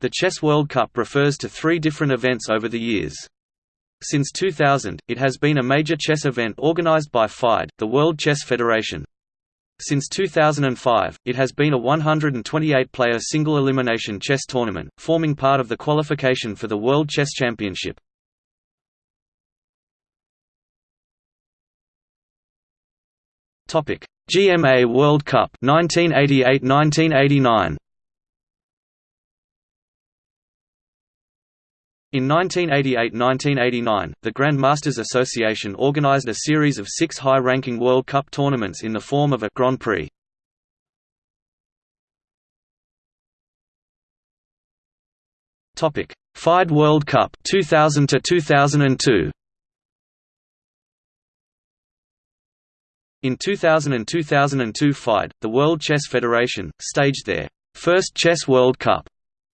The Chess World Cup refers to three different events over the years. Since 2000, it has been a major chess event organized by FIDE, the World Chess Federation. Since 2005, it has been a 128-player single-elimination chess tournament, forming part of the qualification for the World Chess Championship. GMA World Cup 1988–1989. In 1988–1989, the Grandmasters Association organized a series of six high-ranking World Cup tournaments in the form of a Grand Prix. Topic: FIDE World Cup 2000 to 2002. In 2000 and 2002 FIDE, the World Chess Federation, staged their first Chess World Cup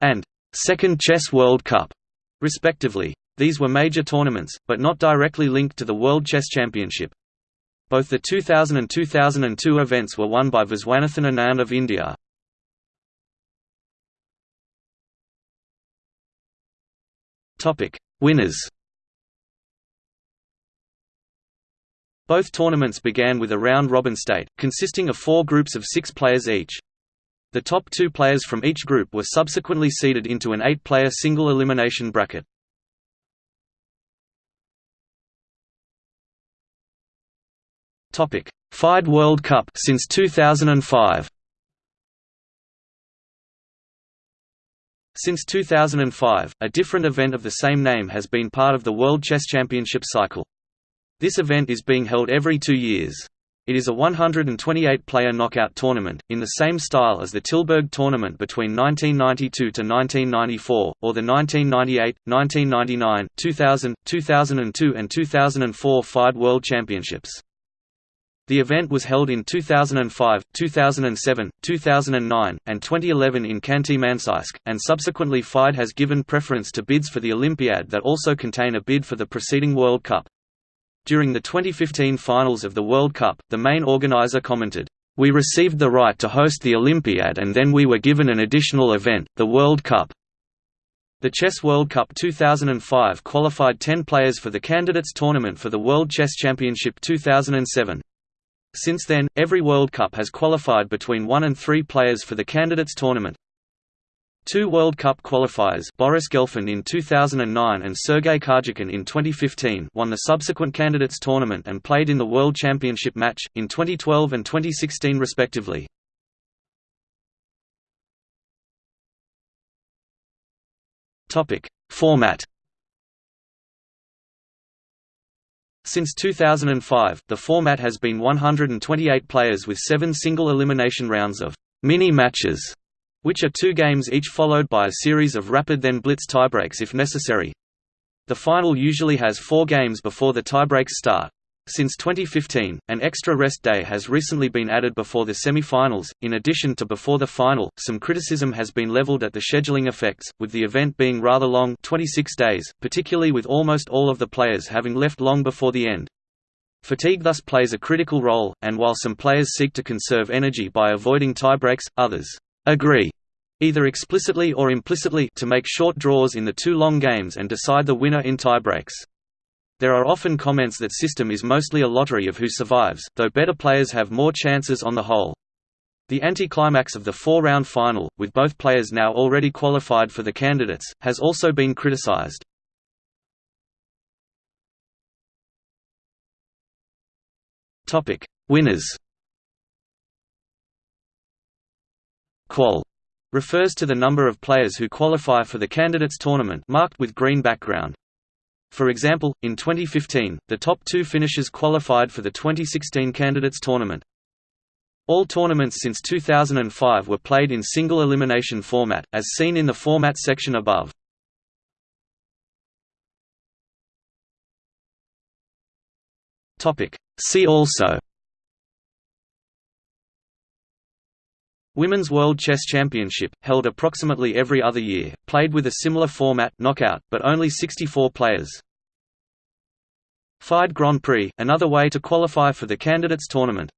and second Chess World Cup respectively. These were major tournaments, but not directly linked to the World Chess Championship. Both the 2000 and 2002 events were won by Viswanathan Anand of India. Winners Both tournaments began with a round-robin state, consisting of four groups of six players each. The top two players from each group were subsequently seeded into an eight-player single-elimination bracket. FIDE World Cup since 2005. Since 2005, a different event of the same name has been part of the World Chess Championship cycle. This event is being held every two years. It is a 128-player knockout tournament, in the same style as the Tilburg tournament between 1992 to 1994, or the 1998, 1999, 2000, 2002 and 2004 FIDE World Championships. The event was held in 2005, 2007, 2009, and 2011 in Khanty-Mansiysk, and subsequently FIDE has given preference to bids for the Olympiad that also contain a bid for the preceding World Cup. During the 2015 finals of the World Cup, the main organizer commented, "We received the right to host the Olympiad and then we were given an additional event, the World Cup." The Chess World Cup 2005 qualified 10 players for the candidates tournament for the World Chess Championship 2007. Since then, every World Cup has qualified between 1 and 3 players for the candidates tournament. Two World Cup qualifiers Boris Gelfand in 2009 and Sergei Karjakin in 2015 won the subsequent candidates tournament and played in the World Championship match, in 2012 and 2016 respectively. Format Since 2005, the format has been 128 players with seven single elimination rounds of mini-matches which are two games each followed by a series of rapid then blitz tiebreaks if necessary. The final usually has four games before the tiebreaks start. Since 2015, an extra rest day has recently been added before the semi-finals. In addition to before the final, some criticism has been leveled at the scheduling effects, with the event being rather long 26 days, particularly with almost all of the players having left long before the end. Fatigue thus plays a critical role, and while some players seek to conserve energy by avoiding tiebreaks, others agree either explicitly or implicitly to make short draws in the two long games and decide the winner in tiebreaks. There are often comments that system is mostly a lottery of who survives, though better players have more chances on the whole. The anticlimax of the four-round final, with both players now already qualified for the candidates, has also been criticized. Winners Qual refers to the number of players who qualify for the candidates tournament marked with green background. For example, in 2015, the top two finishers qualified for the 2016 candidates tournament. All tournaments since 2005 were played in single elimination format, as seen in the format section above. See also Women's World Chess Championship, held approximately every other year, played with a similar format knockout, but only 64 players. FIDE Grand Prix, another way to qualify for the candidates tournament.